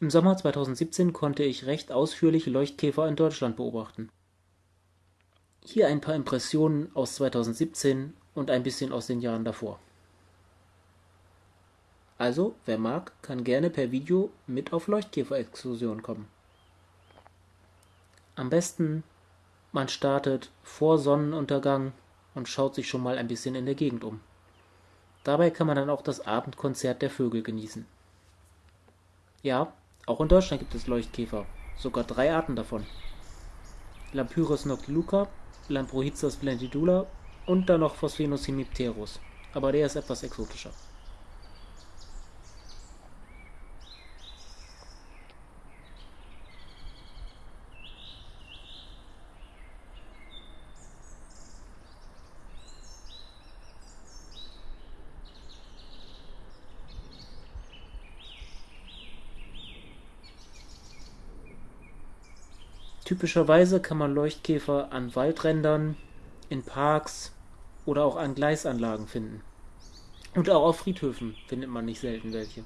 Im Sommer 2017 konnte ich recht ausführlich Leuchtkäfer in Deutschland beobachten. Hier ein paar Impressionen aus 2017 und ein bisschen aus den Jahren davor. Also, wer mag, kann gerne per Video mit auf Leuchtkäfer-Exkursion kommen. Am besten, man startet vor Sonnenuntergang und schaut sich schon mal ein bisschen in der Gegend um. Dabei kann man dann auch das Abendkonzert der Vögel genießen. Ja, auch in Deutschland gibt es Leuchtkäfer, sogar drei Arten davon. Lampyros noctiluca, Lamprohizas splendidula und dann noch Phosphenus hemipterus, aber der ist etwas exotischer. Typischerweise kann man Leuchtkäfer an Waldrändern, in Parks oder auch an Gleisanlagen finden. Und auch auf Friedhöfen findet man nicht selten welche.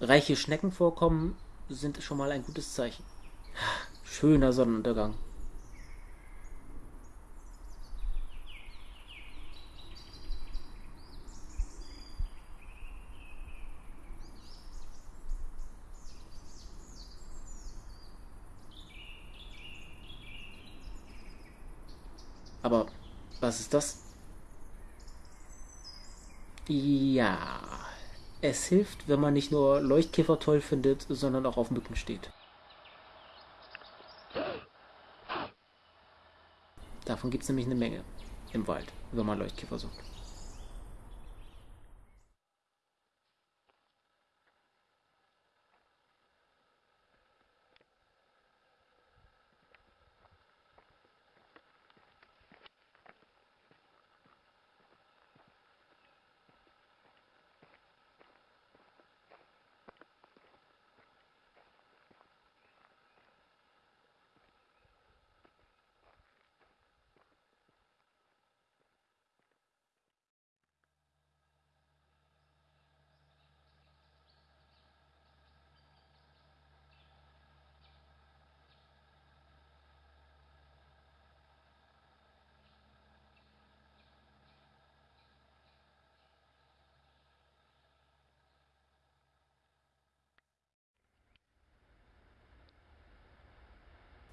Reiche Schneckenvorkommen sind schon mal ein gutes Zeichen. Schöner Sonnenuntergang. Aber was ist das? Ja, es hilft, wenn man nicht nur Leuchtkäfer toll findet, sondern auch auf Mücken steht. Davon gibt es nämlich eine Menge im Wald, wenn man Leuchtkäfer sucht.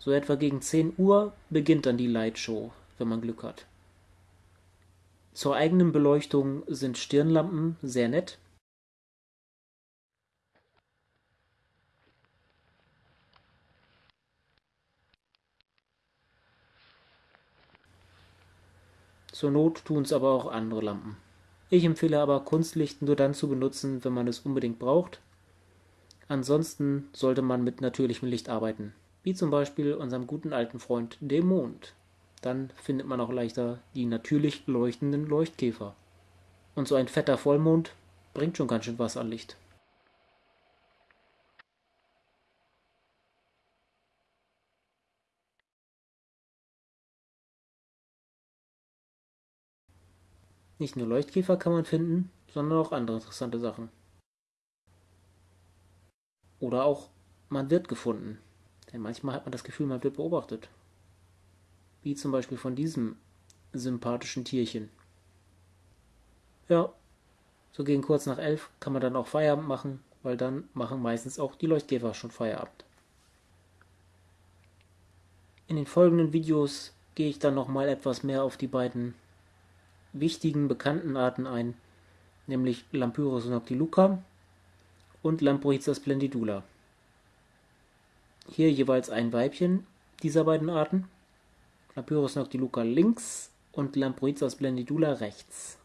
So etwa gegen 10 Uhr beginnt dann die Lightshow, wenn man Glück hat. Zur eigenen Beleuchtung sind Stirnlampen sehr nett. Zur Not tun es aber auch andere Lampen. Ich empfehle aber Kunstlicht nur dann zu benutzen, wenn man es unbedingt braucht. Ansonsten sollte man mit natürlichem Licht arbeiten wie zum Beispiel unserem guten alten Freund dem Mond. Dann findet man auch leichter die natürlich leuchtenden Leuchtkäfer. Und so ein fetter Vollmond bringt schon ganz schön was an Licht. Nicht nur Leuchtkäfer kann man finden, sondern auch andere interessante Sachen. Oder auch man wird gefunden. Denn manchmal hat man das Gefühl, man wird beobachtet. Wie zum Beispiel von diesem sympathischen Tierchen. Ja, so gegen kurz nach elf kann man dann auch Feierabend machen, weil dann machen meistens auch die Leuchtkäfer schon Feierabend. In den folgenden Videos gehe ich dann nochmal etwas mehr auf die beiden wichtigen bekannten Arten ein, nämlich Lampyrus noctiluca und Lamproiza splendidula. Hier jeweils ein Weibchen dieser beiden Arten. Lapyrus noctiluca links und Lamproiza splendidula rechts.